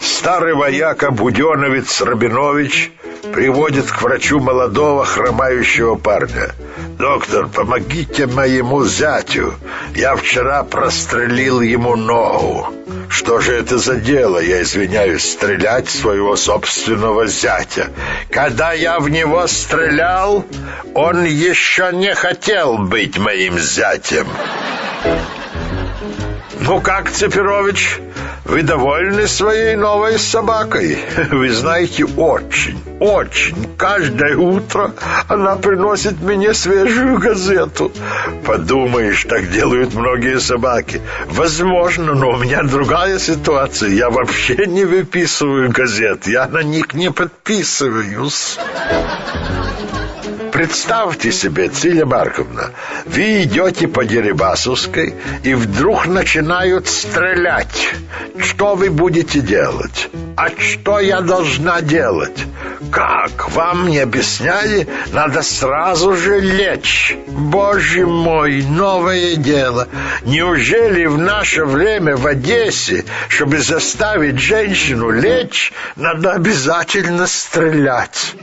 Старый вояка Буденовец Рабинович приводит к врачу молодого хромающего парня. «Доктор, помогите моему зятю. Я вчера прострелил ему ногу. Что же это за дело, я извиняюсь, стрелять своего собственного зятя? Когда я в него стрелял, он еще не хотел быть моим зятем». «Ну как, Цепирович, вы довольны своей новой собакой? Вы знаете, очень, очень. Каждое утро она приносит мне свежую газету. Подумаешь, так делают многие собаки. Возможно, но у меня другая ситуация. Я вообще не выписываю газет. Я на них не подписываюсь». Представьте себе, Циля Марковна, вы идете по Дерибасовской и вдруг начинают стрелять. Что вы будете делать? А что я должна делать? Как? Вам не объясняли? Надо сразу же лечь. Боже мой, новое дело. Неужели в наше время в Одессе, чтобы заставить женщину лечь, надо обязательно стрелять?